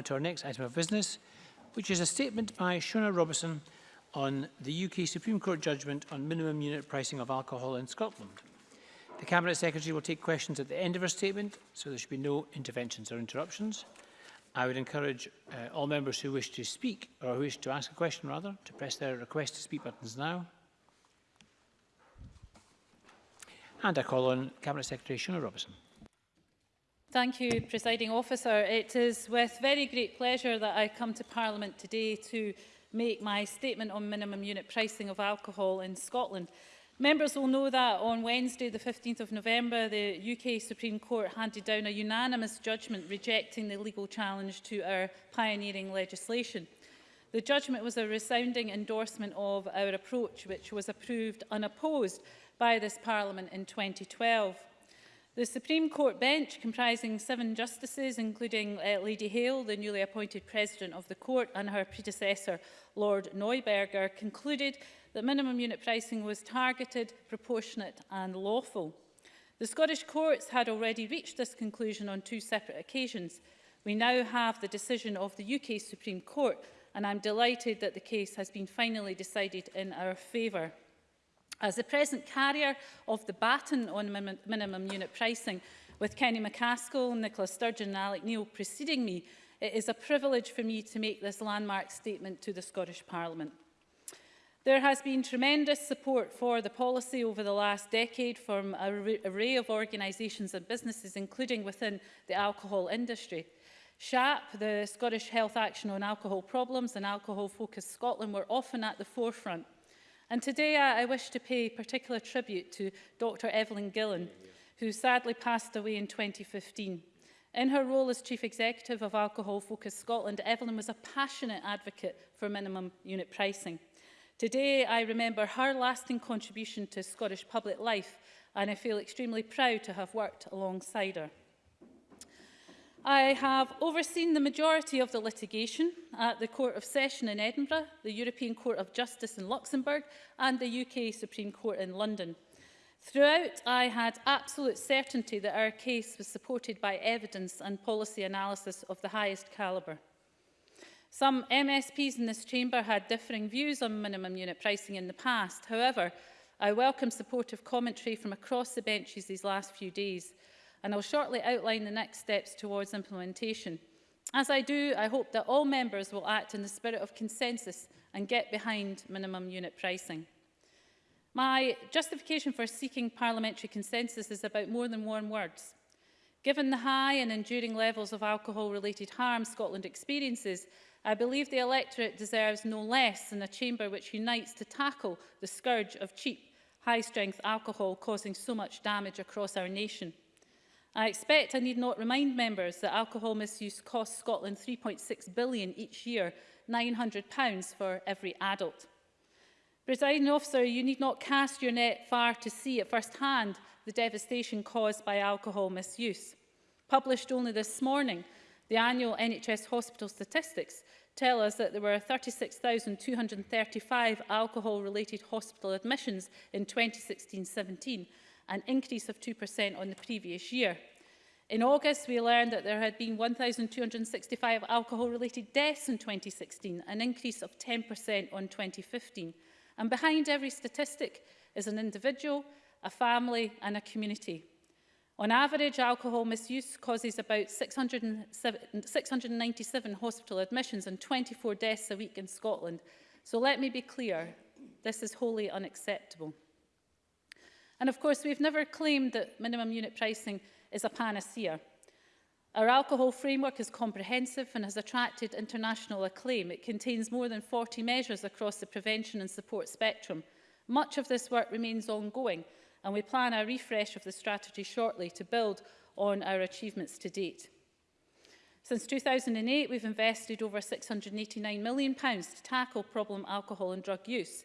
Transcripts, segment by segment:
to our next item of business, which is a statement by Shona Robertson on the UK Supreme Court judgment on minimum unit pricing of alcohol in Scotland. The Cabinet Secretary will take questions at the end of her statement, so there should be no interventions or interruptions. I would encourage uh, all members who wish to speak, or who wish to ask a question rather, to press their request to speak buttons now. And I call on Cabinet Secretary Shona Robertson. Thank you, Presiding Officer. It is with very great pleasure that I come to Parliament today to make my statement on minimum unit pricing of alcohol in Scotland. Members will know that on Wednesday, the 15th of November, the UK Supreme Court handed down a unanimous judgment rejecting the legal challenge to our pioneering legislation. The judgment was a resounding endorsement of our approach, which was approved unopposed by this Parliament in 2012. The Supreme Court bench, comprising seven justices, including uh, Lady Hale, the newly appointed president of the court, and her predecessor, Lord Neuberger, concluded that minimum unit pricing was targeted, proportionate and lawful. The Scottish courts had already reached this conclusion on two separate occasions. We now have the decision of the UK Supreme Court, and I'm delighted that the case has been finally decided in our favour. As the present carrier of the baton on minimum unit pricing, with Kenny McCaskill, Nicola Sturgeon and Alec Neil preceding me, it is a privilege for me to make this landmark statement to the Scottish Parliament. There has been tremendous support for the policy over the last decade from an array of organisations and businesses, including within the alcohol industry. SHAP, the Scottish Health Action on Alcohol Problems and Alcohol Focus Scotland were often at the forefront And today I, I wish to pay particular tribute to Dr Evelyn Gillan, who sadly passed away in 2015. In her role as Chief Executive of Alcohol Focus Scotland, Evelyn was a passionate advocate for minimum unit pricing. Today, I remember her lasting contribution to Scottish public life, and I feel extremely proud to have worked alongside her. I have overseen the majority of the litigation at the Court of Session in Edinburgh, the European Court of Justice in Luxembourg and the UK Supreme Court in London. Throughout, I had absolute certainty that our case was supported by evidence and policy analysis of the highest calibre. Some MSPs in this chamber had differing views on minimum unit pricing in the past. However, I welcome supportive commentary from across the benches these last few days, and I'll shortly outline the next steps towards implementation. As I do, I hope that all members will act in the spirit of consensus and get behind minimum unit pricing. My justification for seeking parliamentary consensus is about more than warm words. Given the high and enduring levels of alcohol-related harm Scotland experiences, I believe the electorate deserves no less than a chamber which unites to tackle the scourge of cheap, high-strength alcohol causing so much damage across our nation. I expect I need not remind members that alcohol misuse costs Scotland 3.6 billion each year, £900 for every adult. Presiding officer, you need not cast your net far to see at first hand the devastation caused by alcohol misuse. Published only this morning, the annual NHS hospital statistics tell us that there were 36,235 alcohol-related hospital admissions in 2016-17, an increase of 2% on the previous year. In August, we learned that there had been 1,265 alcohol-related deaths in 2016, an increase of 10% on 2015. And behind every statistic is an individual, a family and a community. On average, alcohol misuse causes about 697 hospital admissions and 24 deaths a week in Scotland. So let me be clear, this is wholly unacceptable. And of course, we've never claimed that minimum unit pricing is a panacea. Our alcohol framework is comprehensive and has attracted international acclaim. It contains more than 40 measures across the prevention and support spectrum. Much of this work remains ongoing and we plan a refresh of the strategy shortly to build on our achievements to date. Since 2008, we've invested over £689 million to tackle problem alcohol and drug use.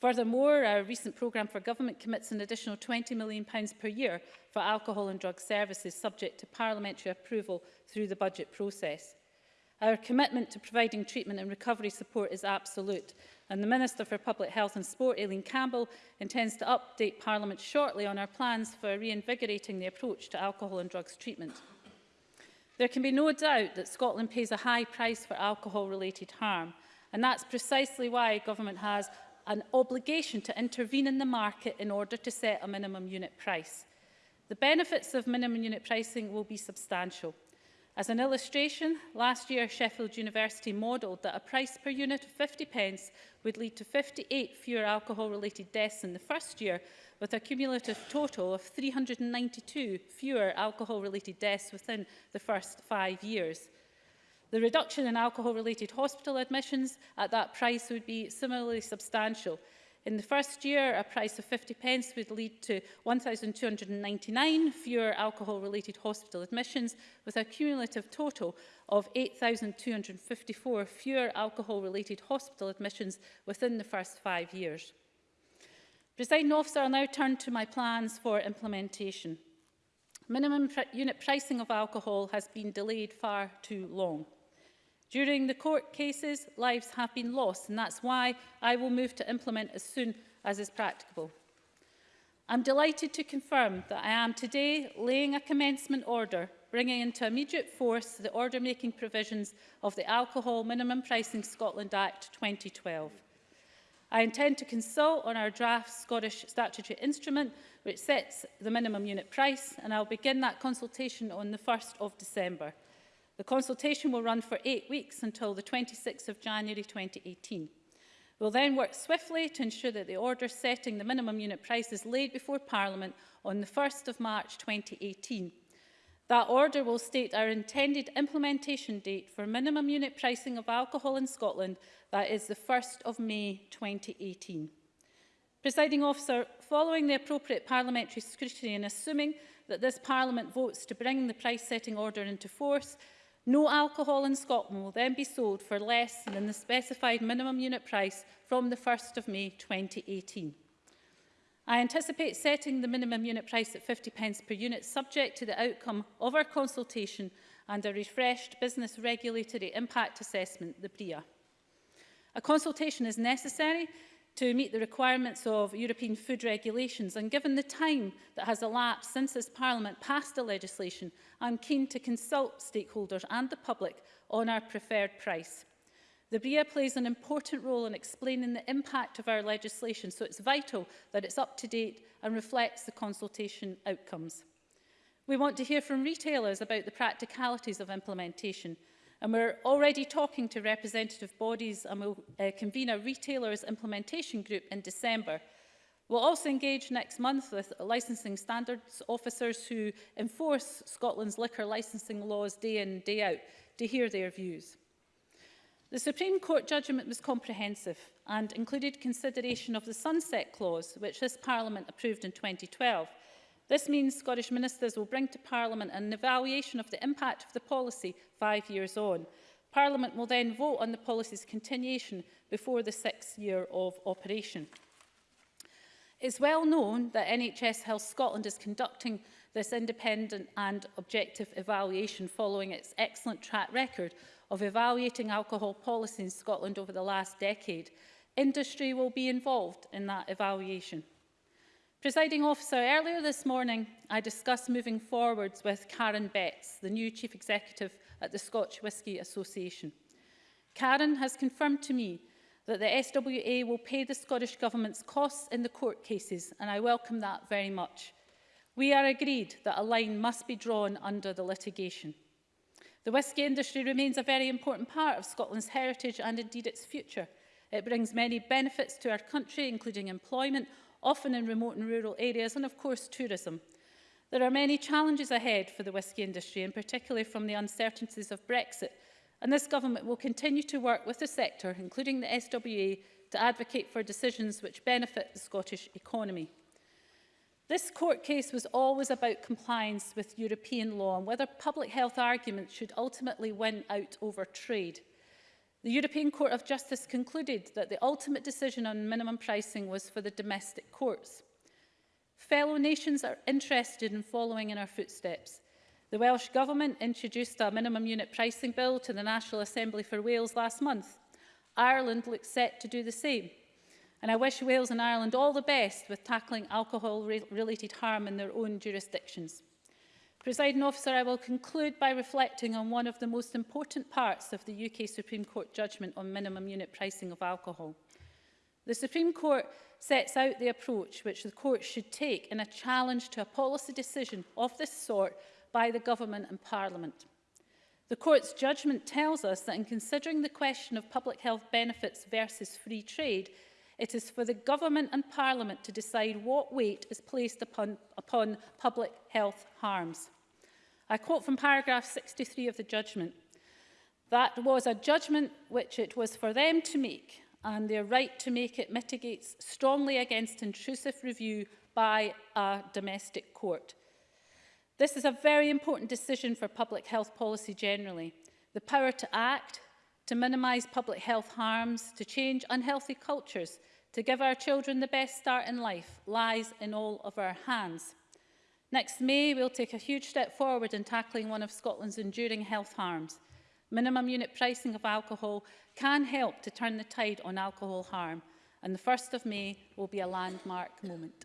Furthermore, our recent programme for government commits an additional £20 million per year for alcohol and drug services subject to parliamentary approval through the budget process. Our commitment to providing treatment and recovery support is absolute and the Minister for Public Health and Sport, Aileen Campbell, intends to update Parliament shortly on our plans for reinvigorating the approach to alcohol and drugs treatment. There can be no doubt that Scotland pays a high price for alcohol-related harm, and that's precisely why government has an obligation to intervene in the market in order to set a minimum unit price. The benefits of minimum unit pricing will be substantial. As an illustration, last year Sheffield University modelled that a price per unit of 50 pence would lead to 58 fewer alcohol-related deaths in the first year, with a cumulative total of 392 fewer alcohol-related deaths within the first five years. The reduction in alcohol-related hospital admissions at that price would be similarly substantial. In the first year, a price of 50 pence would lead to 1,299 fewer alcohol-related hospital admissions, with a cumulative total of 8,254 fewer alcohol-related hospital admissions within the first five years. Presiding officer, I'll now turn to my plans for implementation. Minimum pr unit pricing of alcohol has been delayed far too long. During the court cases, lives have been lost, and that's why I will move to implement as soon as is practicable. I'm delighted to confirm that I am today laying a commencement order bringing into immediate force the order-making provisions of the Alcohol Minimum Pricing Scotland Act 2012. I intend to consult on our draft Scottish statutory instrument which sets the minimum unit price and I'll begin that consultation on the 1st of December. The consultation will run for eight weeks until the 26th of January 2018. We'll then work swiftly to ensure that the order setting the minimum unit price is laid before Parliament on the 1st of March 2018. That order will state our intended implementation date for minimum unit pricing of alcohol in Scotland, that is the 1st of May 2018. Presiding officer, following the appropriate parliamentary scrutiny and assuming that this Parliament votes to bring the price setting order into force, No alcohol in Scotland will then be sold for less than the specified minimum unit price from the 1st of May 2018. I anticipate setting the minimum unit price at 50 pence per unit subject to the outcome of our consultation and a refreshed business regulatory impact assessment, the BRIA. A consultation is necessary to meet the requirements of European food regulations and given the time that has elapsed since this Parliament passed the legislation, I'm keen to consult stakeholders and the public on our preferred price. The BIA plays an important role in explaining the impact of our legislation, so it's vital that it's up to date and reflects the consultation outcomes. We want to hear from retailers about the practicalities of implementation And we're already talking to representative bodies and we'll uh, convene a retailers implementation group in December. We'll also engage next month with licensing standards officers who enforce Scotland's liquor licensing laws day in, day out to hear their views. The Supreme Court judgment was comprehensive and included consideration of the Sunset Clause, which this Parliament approved in 2012, This means Scottish ministers will bring to Parliament an evaluation of the impact of the policy five years on. Parliament will then vote on the policy's continuation before the sixth year of operation. It's well known that NHS Health Scotland is conducting this independent and objective evaluation following its excellent track record of evaluating alcohol policy in Scotland over the last decade. Industry will be involved in that evaluation. Presiding officer, earlier this morning I discussed moving forwards with Karen Betts, the new Chief Executive at the Scotch Whisky Association. Karen has confirmed to me that the SWA will pay the Scottish Government's costs in the court cases, and I welcome that very much. We are agreed that a line must be drawn under the litigation. The whisky industry remains a very important part of Scotland's heritage and indeed its future. It brings many benefits to our country, including employment, often in remote and rural areas, and of course tourism. There are many challenges ahead for the whisky industry, and particularly from the uncertainties of Brexit, and this government will continue to work with the sector, including the SWA, to advocate for decisions which benefit the Scottish economy. This court case was always about compliance with European law and whether public health arguments should ultimately win out over trade. The European Court of Justice concluded that the ultimate decision on minimum pricing was for the domestic courts. Fellow nations are interested in following in our footsteps. The Welsh Government introduced a minimum unit pricing bill to the National Assembly for Wales last month. Ireland looks set to do the same. And I wish Wales and Ireland all the best with tackling alcohol-related harm in their own jurisdictions. Presiding officer, I will conclude by reflecting on one of the most important parts of the UK Supreme Court judgment on minimum unit pricing of alcohol. The Supreme Court sets out the approach which the court should take in a challenge to a policy decision of this sort by the government and parliament. The court's judgment tells us that in considering the question of public health benefits versus free trade, it is for the government and parliament to decide what weight is placed upon, upon public health harms. I quote from paragraph 63 of the judgment. That was a judgment which it was for them to make, and their right to make it mitigates strongly against intrusive review by a domestic court. This is a very important decision for public health policy generally. The power to act, to minimise public health harms, to change unhealthy cultures, to give our children the best start in life lies in all of our hands. Next May, we'll take a huge step forward in tackling one of Scotland's enduring health harms. Minimum unit pricing of alcohol can help to turn the tide on alcohol harm, and the 1st of May will be a landmark moment.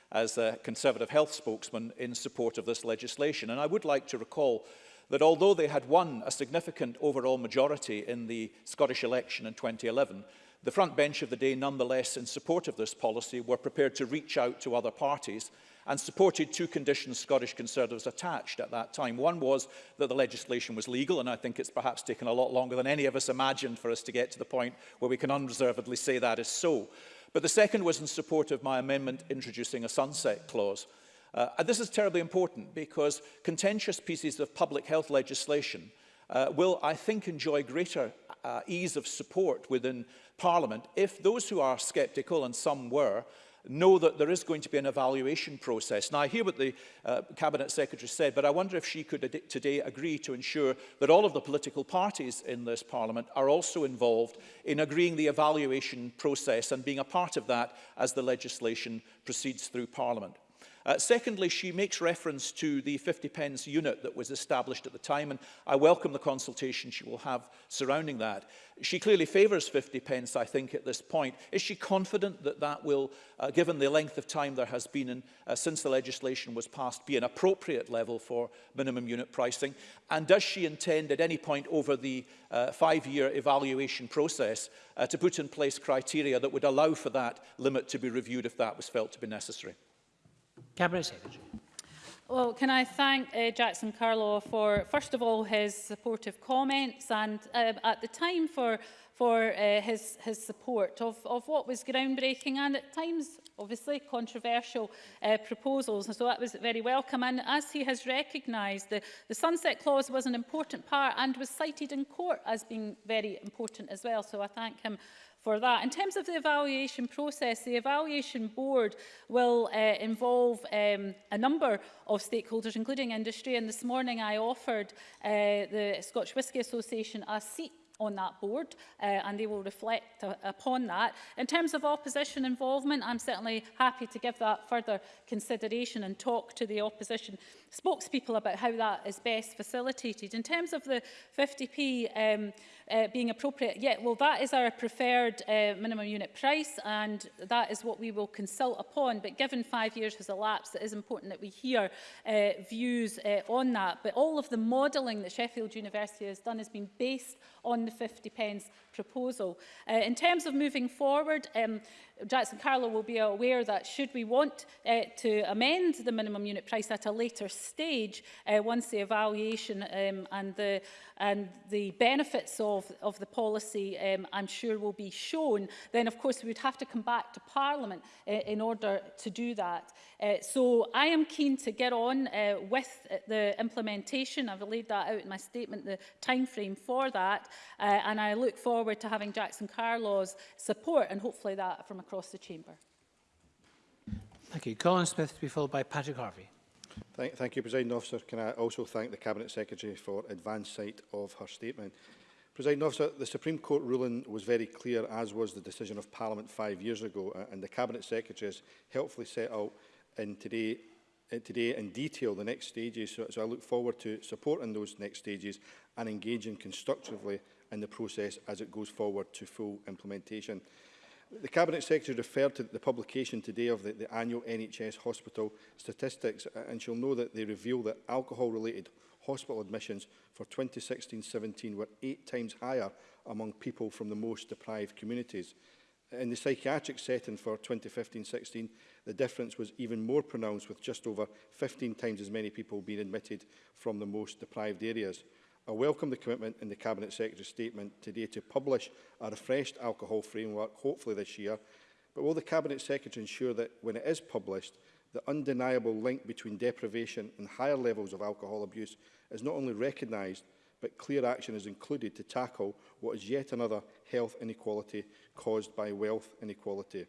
as a Conservative health spokesman in support of this legislation. And I would like to recall that although they had won a significant overall majority in the Scottish election in 2011, the front bench of the day nonetheless in support of this policy were prepared to reach out to other parties and supported two conditions Scottish Conservatives attached at that time. One was that the legislation was legal, and I think it's perhaps taken a lot longer than any of us imagined for us to get to the point where we can unreservedly say that is so. But the second was in support of my amendment introducing a sunset clause. Uh, and this is terribly important because contentious pieces of public health legislation uh, will, I think, enjoy greater uh, ease of support within Parliament if those who are sceptical, and some were, know that there is going to be an evaluation process. Now, I hear what the uh, Cabinet Secretary said, but I wonder if she could today agree to ensure that all of the political parties in this Parliament are also involved in agreeing the evaluation process and being a part of that as the legislation proceeds through Parliament. Uh, secondly, she makes reference to the 50 pence unit that was established at the time, and I welcome the consultation she will have surrounding that. She clearly favours 50 pence, I think, at this point. Is she confident that that will, uh, given the length of time there has been in, uh, since the legislation was passed, be an appropriate level for minimum unit pricing? And does she intend at any point over the uh, five-year evaluation process uh, to put in place criteria that would allow for that limit to be reviewed if that was felt to be necessary? Cabinet Secretary. Well, can I thank uh, Jackson Carlaw for, first of all, his supportive comments and uh, at the time for, for uh, his, his support of, of what was groundbreaking and at times, obviously, controversial uh, proposals. And so that was very welcome. And as he has recognised, the, the Sunset Clause was an important part and was cited in court as being very important as well. So I thank him for that. In terms of the evaluation process, the evaluation board will uh, involve um, a number of stakeholders, including industry. And this morning I offered uh, the Scotch Whisky Association a seat on that board uh, and they will reflect upon that. In terms of opposition involvement, I'm certainly happy to give that further consideration and talk to the opposition spokespeople about how that is best facilitated. In terms of the 50p um, uh, being appropriate, yeah, well, that is our preferred uh, minimum unit price and that is what we will consult upon. But given five years has elapsed, it is important that we hear uh, views uh, on that. But all of the modelling that Sheffield University has done has been based on the 50 pence proposal. Uh, in terms of moving forward, um, Jackson Carlo will be aware that should we want uh, to amend the minimum unit price at a later stage, uh, once the evaluation um, and, the, and the benefits of, of the policy, um, I'm sure, will be shown, then of course we would have to come back to Parliament uh, in order to do that. Uh, so I am keen to get on uh, with the implementation. I've laid that out in my statement, the time frame for that, uh, and I look forward forward to having Jackson Carlaw's support and hopefully that from across the chamber. Thank you. Colin Smith to be followed by Patrick Harvey. Thank, thank you, President Officer. Can I also thank the Cabinet Secretary for advance sight of her statement. President Officer, the Supreme Court ruling was very clear, as was the decision of Parliament five years ago, and the Cabinet Secretary has helpfully set out in today today in detail the next stages, so, so I look forward to supporting those next stages and engaging constructively in the process as it goes forward to full implementation. The Cabinet Secretary referred to the publication today of the, the annual NHS hospital statistics and she'll know that they reveal that alcohol-related hospital admissions for 2016-17 were eight times higher among people from the most deprived communities. In the psychiatric setting for 2015-16, the difference was even more pronounced with just over 15 times as many people being admitted from the most deprived areas. I welcome the commitment in the Cabinet Secretary's statement today to publish a refreshed alcohol framework, hopefully this year, but will the Cabinet Secretary ensure that when it is published, the undeniable link between deprivation and higher levels of alcohol abuse is not only recognised, but clear action is included to tackle what is yet another health inequality caused by wealth inequality.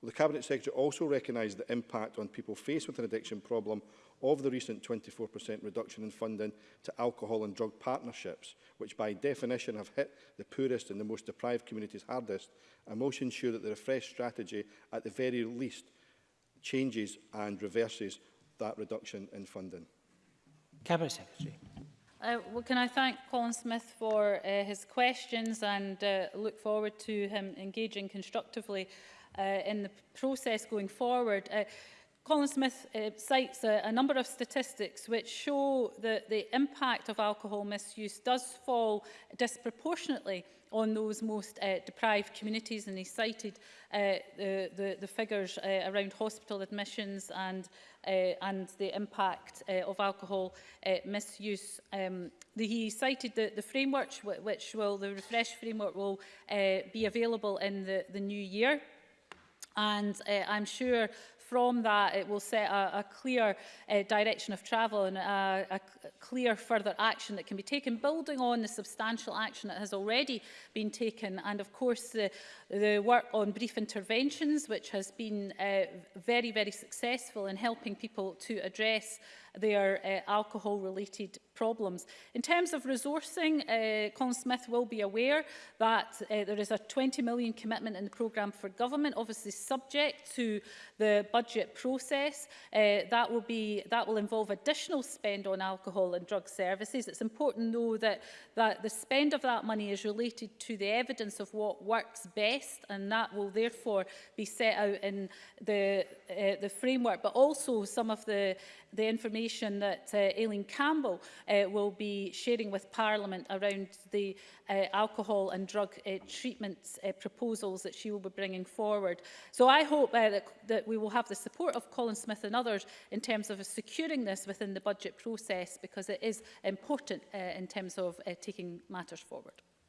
Will the Cabinet Secretary also recognise the impact on people faced with an addiction problem of the recent 24% reduction in funding to alcohol and drug partnerships, which by definition have hit the poorest and the most deprived communities hardest, I must ensure that the refreshed strategy, at the very least, changes and reverses that reduction in funding. Cabinet Secretary. Uh, well, can I thank Colin Smith for uh, his questions and uh, look forward to him engaging constructively uh, in the process going forward. Uh, Colin Smith uh, cites a, a number of statistics which show that the impact of alcohol misuse does fall disproportionately on those most uh, deprived communities and he cited uh, the, the, the figures uh, around hospital admissions and, uh, and the impact uh, of alcohol uh, misuse. Um, the, he cited the, the framework which will, the refresh framework will uh, be available in the, the new year. And uh, I'm sure from that, it will set a, a clear uh, direction of travel and a, a clear further action that can be taken, building on the substantial action that has already been taken. And of course, the, the work on brief interventions, which has been uh, very, very successful in helping people to address their uh, alcohol-related problems. In terms of resourcing, uh, Colin Smith will be aware that uh, there is a 20 million commitment in the programme for government, obviously subject to the budget process. Uh, that, will be, that will involve additional spend on alcohol and drug services. It's important, though, that, that the spend of that money is related to the evidence of what works best, and that will therefore be set out in the, uh, the framework, but also some of the, the information information that uh, Aileen Campbell uh, will be sharing with Parliament around the uh, alcohol and drug uh, treatment uh, proposals that she will be bringing forward. So I hope uh, that, that we will have the support of Colin Smith and others in terms of securing this within the budget process because it is important uh, in terms of uh, taking matters forward.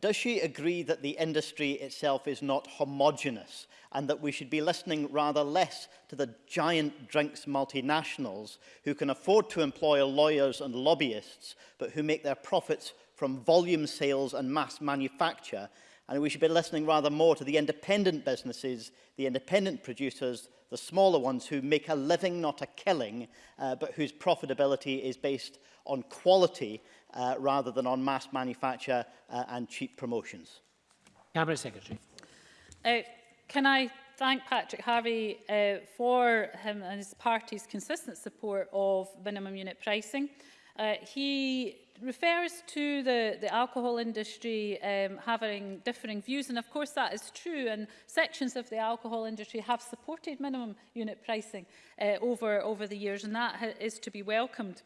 does she agree that the industry itself is not homogenous and that we should be listening rather less to the giant drinks multinationals who can afford to employ lawyers and lobbyists but who make their profits from volume sales and mass manufacture and we should be listening rather more to the independent businesses, the independent producers, the smaller ones who make a living, not a killing, uh, but whose profitability is based on quality uh, rather than on mass manufacture uh, and cheap promotions. Cabinet Secretary. Uh, can I thank Patrick Harvey uh, for him and his party's consistent support of minimum unit pricing. Uh, he refers to the, the alcohol industry um, having differing views, and of course that is true, and sections of the alcohol industry have supported minimum unit pricing uh, over, over the years, and that is to be welcomed.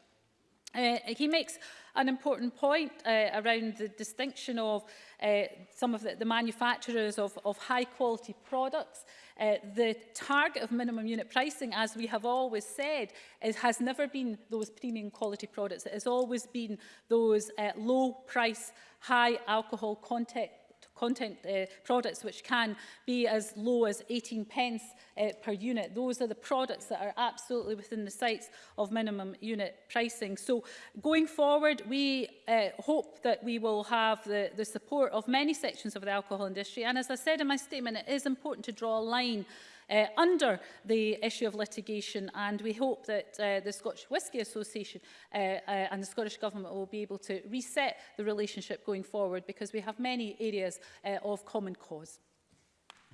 Uh, he makes an important point uh, around the distinction of uh, some of the, the manufacturers of, of high quality products. Uh, the target of minimum unit pricing, as we have always said, is, has never been those premium quality products. It has always been those uh, low price, high alcohol content content uh, products which can be as low as 18 pence uh, per unit. Those are the products that are absolutely within the sights of minimum unit pricing. So going forward, we uh, hope that we will have the, the support of many sections of the alcohol industry. And as I said in my statement, it is important to draw a line uh, under the issue of litigation and we hope that uh, the Scottish Whisky Association uh, uh, and the Scottish Government will be able to reset the relationship going forward because we have many areas uh, of common cause.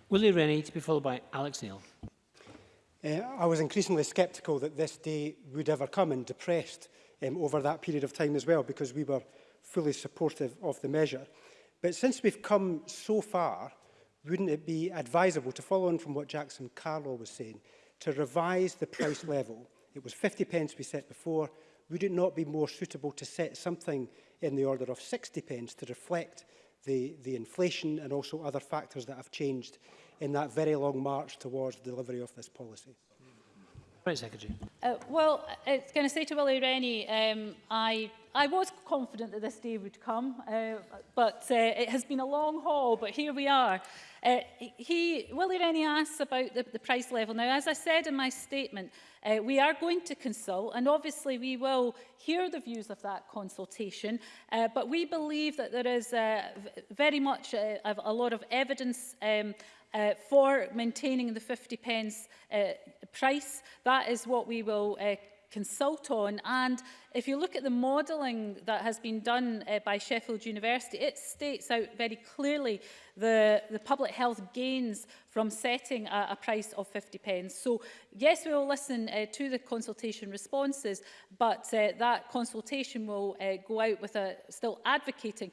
Willie Rennie to be followed by Alex Neil. Uh, I was increasingly sceptical that this day would ever come and depressed um, over that period of time as well because we were fully supportive of the measure. But since we've come so far, wouldn't it be advisable, to follow on from what Jackson Carlo was saying, to revise the price level? It was 50 pence we set before. Would it not be more suitable to set something in the order of 60 pence to reflect the, the inflation and also other factors that have changed in that very long march towards the delivery of this policy? Right, Secretary. Uh, well, it's going to say to Willie Rennie, um, I, I was confident that this day would come, uh, but uh, it has been a long haul, but here we are. Uh, he, Willie Rennie asks about the, the price level. Now, as I said in my statement, uh, we are going to consult, and obviously we will hear the views of that consultation, uh, but we believe that there is uh, very much a, uh, a lot of evidence um, uh, for maintaining the 50 pence uh, price. That is what we will uh, consult on. And if you look at the modelling that has been done uh, by Sheffield University, it states out very clearly the, the public health gains from setting a, a price of 50 pence. So yes, we will listen uh, to the consultation responses, but uh, that consultation will uh, go out with a, still advocating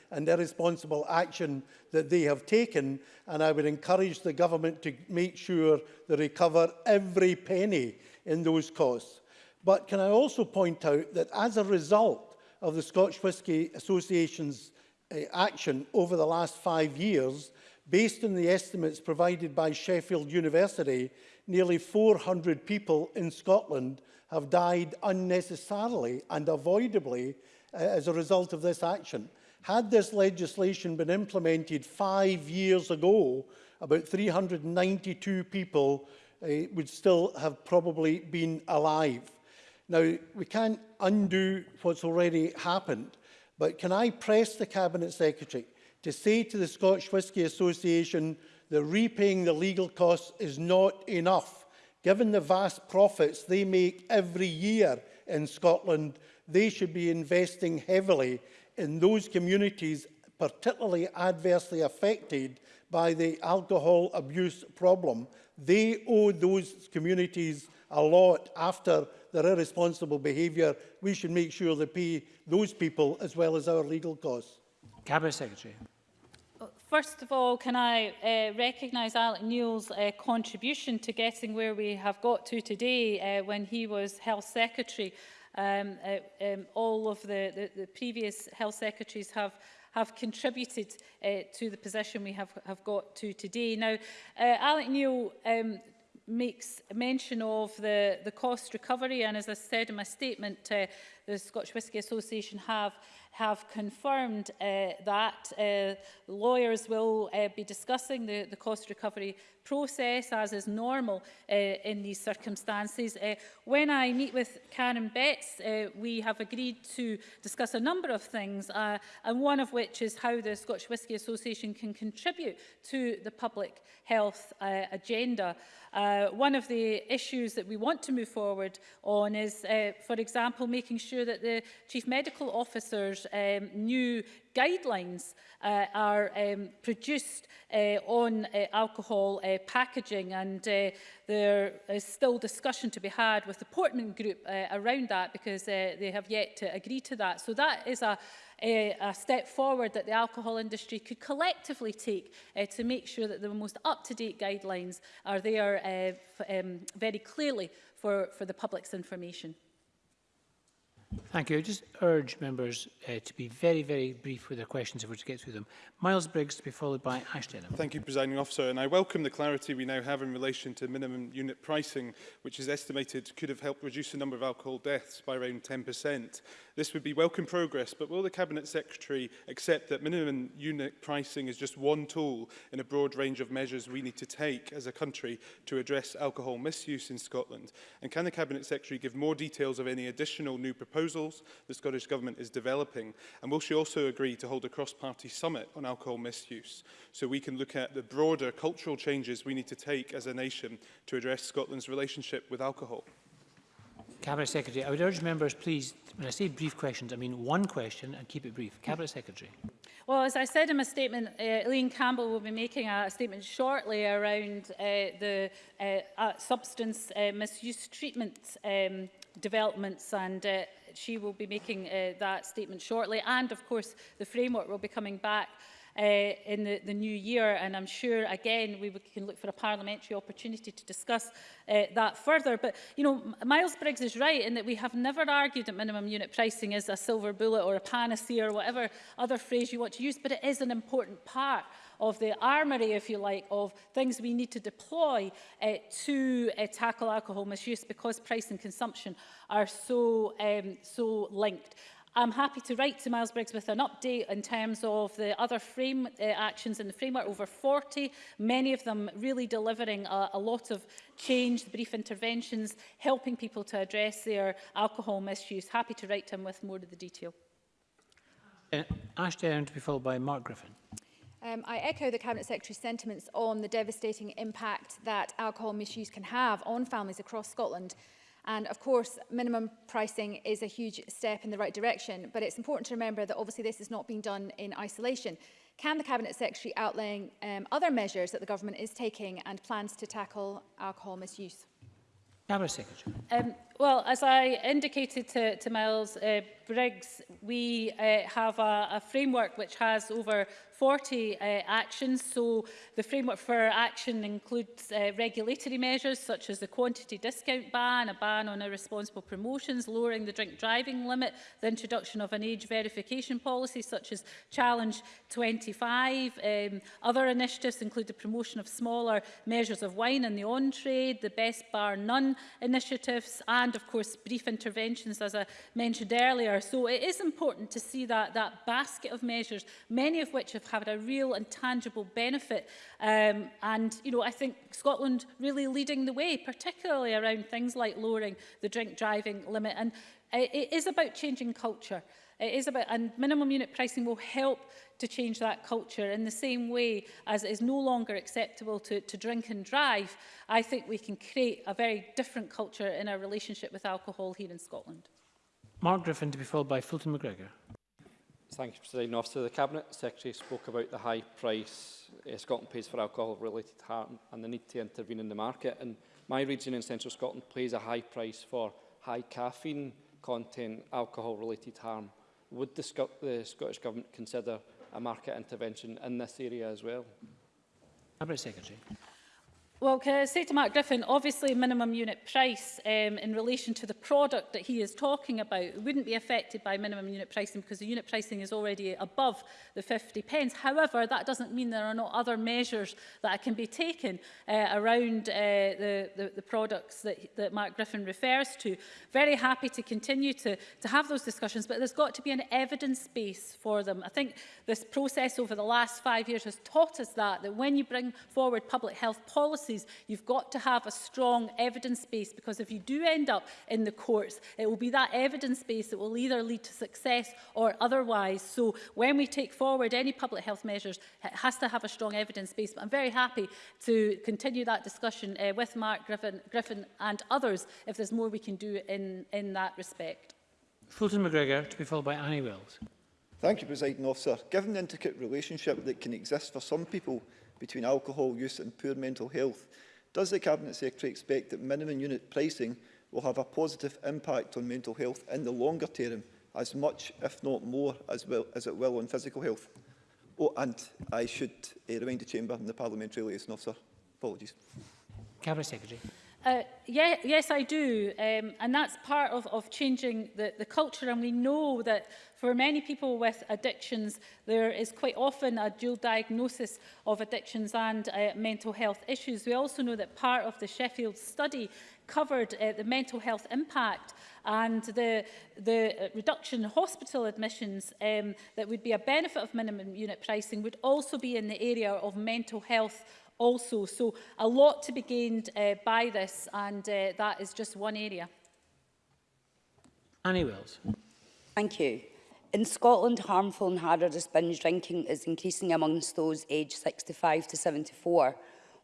and irresponsible action that they have taken. And I would encourage the government to make sure they recover every penny in those costs. But can I also point out that as a result of the Scotch Whisky Association's uh, action over the last five years, based on the estimates provided by Sheffield University, nearly 400 people in Scotland have died unnecessarily and avoidably uh, as a result of this action. Had this legislation been implemented five years ago, about 392 people uh, would still have probably been alive. Now, we can't undo what's already happened, but can I press the Cabinet Secretary to say to the Scotch Whisky Association that repaying the legal costs is not enough? Given the vast profits they make every year in Scotland, they should be investing heavily in those communities particularly adversely affected by the alcohol abuse problem. They owe those communities a lot after their irresponsible behaviour. We should make sure they pay those people as well as our legal costs. Cabinet Secretary. First of all, can I uh, recognise Alec Neil's uh, contribution to getting where we have got to today uh, when he was Health Secretary. Um, uh, um, all of the, the, the previous Health Secretaries have have contributed uh, to the position we have, have got to today. Now, uh, Alec Neil um, makes mention of the, the cost recovery and as I said in my statement, uh, the Scotch Whisky Association have have confirmed uh, that uh, lawyers will uh, be discussing the, the cost recovery process as is normal uh, in these circumstances. Uh, when I meet with Karen Betts, uh, we have agreed to discuss a number of things, uh, and one of which is how the Scotch Whisky Association can contribute to the public health uh, agenda. Uh, one of the issues that we want to move forward on is, uh, for example, making sure that the chief medical officer's um, new guidelines uh, are um, produced uh, on uh, alcohol uh, packaging and uh, there is still discussion to be had with the Portman group uh, around that because uh, they have yet to agree to that. So that is a a step forward that the alcohol industry could collectively take uh, to make sure that the most up-to-date guidelines are there uh, um, very clearly for, for the public's information. Thank you. I just urge members uh, to be very, very brief with their questions if we're to get through them. Miles Briggs to be followed by Ash Thank you, Presiding Officer. And I welcome the clarity we now have in relation to minimum unit pricing, which is estimated could have helped reduce the number of alcohol deaths by around 10%. This would be welcome progress, but will the Cabinet Secretary accept that minimum unit pricing is just one tool in a broad range of measures we need to take as a country to address alcohol misuse in Scotland? And can the Cabinet Secretary give more details of any additional new proposals proposals the Scottish Government is developing? And will she also agree to hold a cross-party summit on alcohol misuse so we can look at the broader cultural changes we need to take as a nation to address Scotland's relationship with alcohol? Cabinet Secretary, I would urge members, please, when I say brief questions, I mean one question and keep it brief. Cabinet Secretary. Well, as I said in my statement, uh, Liam Campbell will be making a statement shortly around uh, the uh, uh, substance uh, misuse treatment um, developments and uh, she will be making uh, that statement shortly. And of course, the framework will be coming back uh, in the, the new year. And I'm sure, again, we can look for a parliamentary opportunity to discuss uh, that further. But, you know, Miles Briggs is right in that we have never argued that minimum unit pricing is a silver bullet or a panacea or whatever other phrase you want to use, but it is an important part of the armory, if you like, of things we need to deploy uh, to uh, tackle alcohol misuse because price and consumption are so, um, so linked. I'm happy to write to Miles Briggs with an update in terms of the other frame uh, actions in the framework, over 40, many of them really delivering a, a lot of change, the brief interventions, helping people to address their alcohol misuse. Happy to write to him with more of the detail. Uh, Ash Dern to be followed by Mark Griffin. Um, I echo the Cabinet Secretary's sentiments on the devastating impact that alcohol misuse can have on families across Scotland. And of course, minimum pricing is a huge step in the right direction, but it's important to remember that obviously this is not being done in isolation. Can the Cabinet Secretary outline um, other measures that the government is taking and plans to tackle alcohol misuse? Cabinet Secretary. Um, Well, as I indicated to, to Miles uh, Briggs, we uh, have a, a framework which has over 40 uh, actions. So the framework for action includes uh, regulatory measures such as the quantity discount ban, a ban on irresponsible promotions, lowering the drink driving limit, the introduction of an age verification policy such as Challenge 25. Um, other initiatives include the promotion of smaller measures of wine in the on-trade, the Best Bar None initiatives and and of course brief interventions as I mentioned earlier. So it is important to see that, that basket of measures, many of which have had a real and tangible benefit. Um, and, you know, I think Scotland really leading the way, particularly around things like lowering the drink driving limit. And it, uh, it is about changing culture. It is about, and minimum unit pricing will help to change that culture in the same way as it is no longer acceptable to, to drink and drive, I think we can create a very different culture in our relationship with alcohol here in Scotland. Mark Griffin to be followed by Fulton McGregor. Thank you, President Officer. The Cabinet Secretary spoke about the high price uh, Scotland pays for alcohol-related harm and the need to intervene in the market. And my region in central Scotland pays a high price for high caffeine content alcohol-related harm would the, Sc the Scottish Government consider a market intervention in this area as well? Cabinet Secretary. Well, can I say to Mark Griffin, obviously minimum unit price um, in relation to the product that he is talking about wouldn't be affected by minimum unit pricing because the unit pricing is already above the 50 pence. However, that doesn't mean there are not other measures that can be taken uh, around uh, the, the, the products that, that Mark Griffin refers to. Very happy to continue to, to have those discussions, but there's got to be an evidence base for them. I think this process over the last five years has taught us that, that when you bring forward public health policy policies, you've got to have a strong evidence base because if you do end up in the courts, it will be that evidence base that will either lead to success or otherwise. So when we take forward any public health measures, it has to have a strong evidence base. But I'm very happy to continue that discussion uh, with Mark Griffin, Griffin and others if there's more we can do in, in that respect. Fulton McGregor to be followed by Annie Wells. Thank you, President Officer. Given the intricate relationship that can exist for some people between alcohol use and poor mental health. Does the Cabinet Secretary expect that minimum unit pricing will have a positive impact on mental health in the longer term, as much, if not more, as, well, as it will on physical health? Oh, and I should uh, remind the Chamber and the Parliamentary Liaison Officer. Apologies. Cabinet Secretary. Uh, yeah, yes, I do. Um, and that's part of, of changing the, the culture. And we know that for many people with addictions, there is quite often a dual diagnosis of addictions and uh, mental health issues. We also know that part of the Sheffield study covered uh, the mental health impact and the, the reduction in hospital admissions um, that would be a benefit of minimum unit pricing would also be in the area of mental health also. So a lot to be gained uh, by this and uh, that is just one area. Annie Wills. Thank you. In Scotland, harmful and hazardous binge drinking is increasing amongst those aged 65 to 74,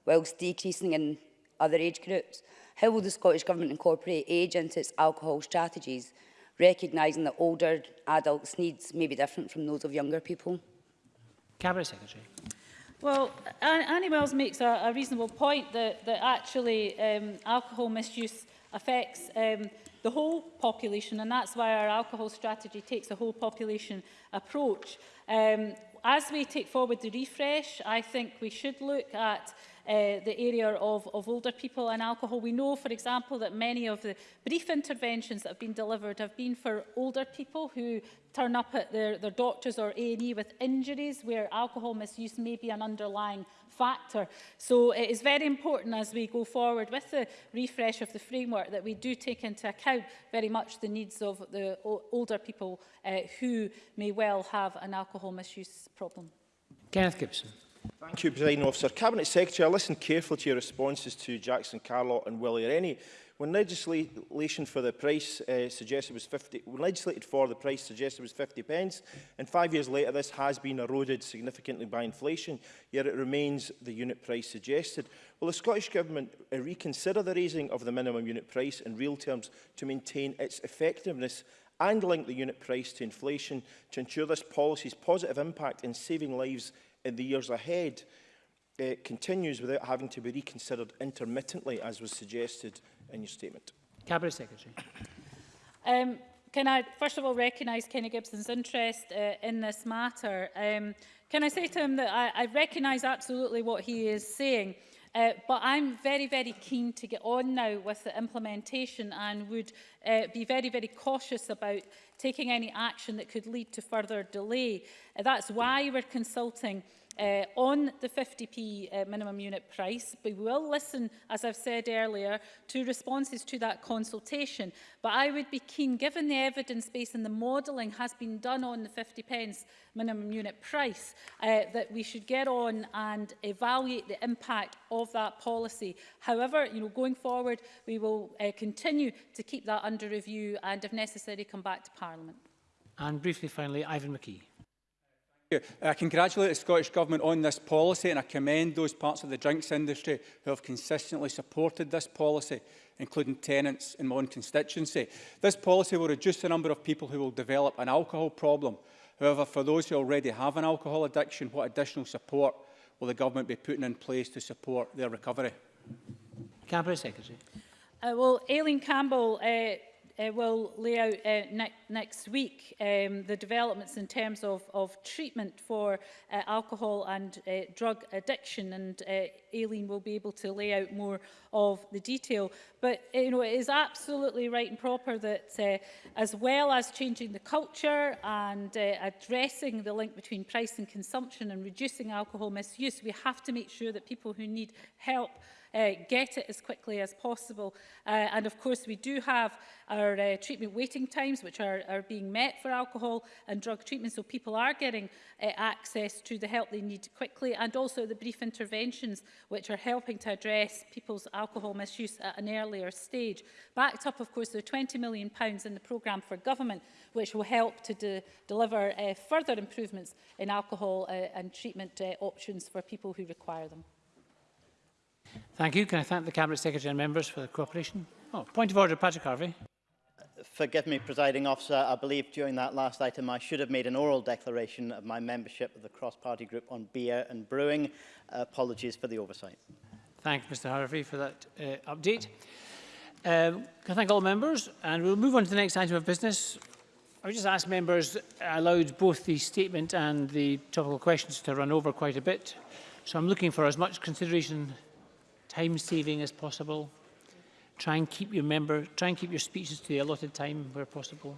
whilst decreasing in other age groups. How will the Scottish Government incorporate age into its alcohol strategies, recognising that older adults' needs may be different from those of younger people? Cabinet Secretary. Well, Annie Wells makes a, a reasonable point that, that actually um, alcohol misuse affects um, the whole population and that's why our alcohol strategy takes a whole population approach. Um, as we take forward the refresh, I think we should look at uh, the area of, of older people and alcohol. We know, for example, that many of the brief interventions that have been delivered have been for older people who turn up at their, their doctors or A&E with injuries where alcohol misuse may be an underlying factor. So it is very important as we go forward with the refresh of the framework that we do take into account very much the needs of the older people uh, who may well have an alcohol misuse problem. Kenneth Gibson. Thank you, President Officer. Cabinet Secretary, I listened carefully to your responses to Jackson Carlot and Willie Rennie. When legislation for the price uh, suggested was 50, when legislated for the price suggested was 50 pence, and five years later this has been eroded significantly by inflation, yet it remains the unit price suggested. Will the Scottish Government uh, reconsider the raising of the minimum unit price in real terms to maintain its effectiveness and link the unit price to inflation to ensure this policy's positive impact in saving lives in the years ahead uh, continues without having to be reconsidered intermittently, as was suggested in your statement? Cabinet Secretary. Um, can I first of all recognise Kenny Gibson's interest uh, in this matter? Um, can I say to him that I, I recognise absolutely what he is saying? Uh, but I'm very, very keen to get on now with the implementation and would uh, be very, very cautious about taking any action that could lead to further delay. Uh, that's why we're consulting uh, on the 50p uh, minimum unit price. We will listen, as I've said earlier, to responses to that consultation. But I would be keen, given the evidence base and the modelling has been done on the 50 pence minimum unit price, uh, that we should get on and evaluate the impact of that policy. However, you know, going forward, we will uh, continue to keep that under review and, if necessary, come back to Parliament. And briefly, finally, Ivan McKee. I congratulate the Scottish Government on this policy and I commend those parts of the drinks industry who have consistently supported this policy, including tenants in my own constituency. This policy will reduce the number of people who will develop an alcohol problem. However, for those who already have an alcohol addiction, what additional support will the Government be putting in place to support their recovery? Cabinet Secretary. Uh, well, Aileen Campbell uh, uh, will lay out uh, ne next week um, the developments in terms of, of treatment for uh, alcohol and uh, drug addiction and uh, Aileen will be able to lay out more of the detail. But uh, you know, it is absolutely right and proper that uh, as well as changing the culture and uh, addressing the link between price and consumption and reducing alcohol misuse, we have to make sure that people who need help uh, get it as quickly as possible. Uh, and of course, we do have our uh, treatment waiting times, which are, are being met for alcohol and drug treatment. So people are getting uh, access to the help they need quickly and also the brief interventions, which are helping to address people's alcohol misuse at an earlier stage. Backed up, of course, there are £20 million in the programme for government, which will help to de deliver uh, further improvements in alcohol uh, and treatment uh, options for people who require them. Thank you. Can I thank the Cabinet Secretary and members for the cooperation? Oh, point of order, Patrick Harvey. Forgive me, presiding officer. I believe during that last item I should have made an oral declaration of my membership of the cross-party group on beer and brewing. Uh, apologies for the oversight. Thank you, Mr Harvey, for that uh, update. Um, can I thank all members? And we'll move on to the next item of business. I would just ask members, allowed both the statement and the topical questions to run over quite a bit. So I'm looking for as much consideration time saving as possible. Try and keep your member, try and keep your speeches to the allotted time where possible.